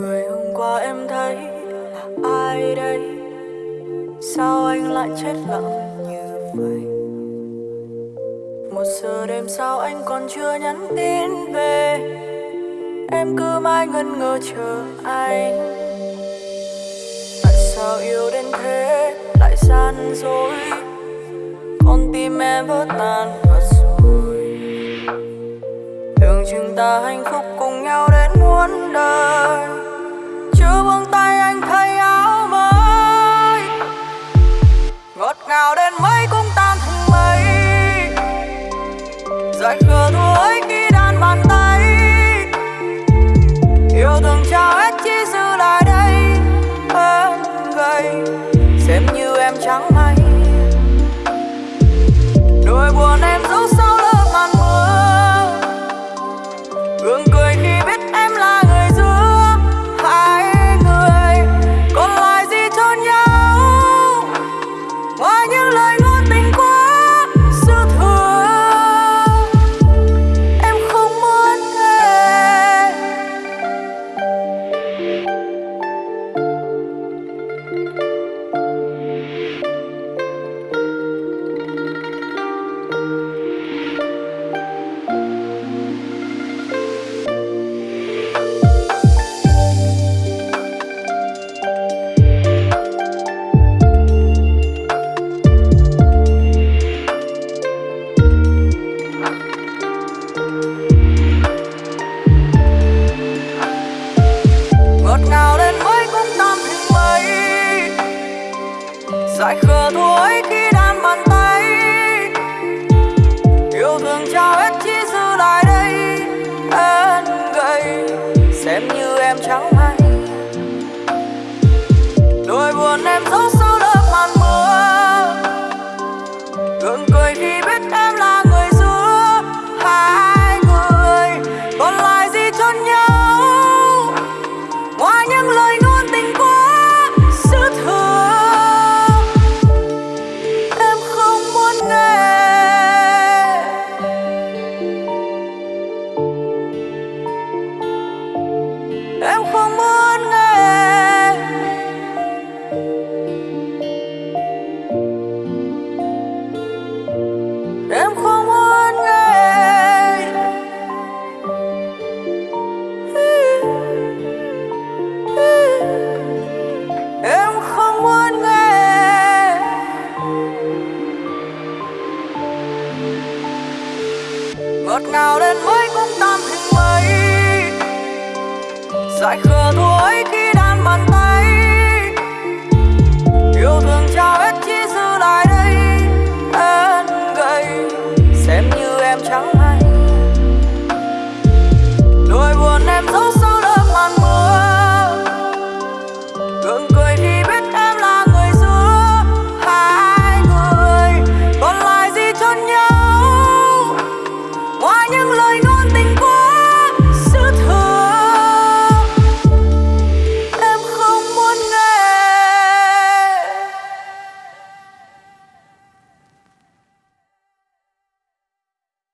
Người hôm qua em thấy là ai đây? Sao anh lại chết lặng như vậy? Một giờ đêm sao anh còn chưa nhắn tin về. Em cứ mãi ngân ngờ chờ anh. Tại sao yêu đến thế? Lại gian dối. Con tim em vỡ tan và rồi. Tưởng chừng ta hạnh phúc cùng nhau đến muôn đời. Dại khờ thua dại khờ thôi. Ngọt ngào đến mấy cũng tan thành mây dại khờ thua khi đan bàn tay.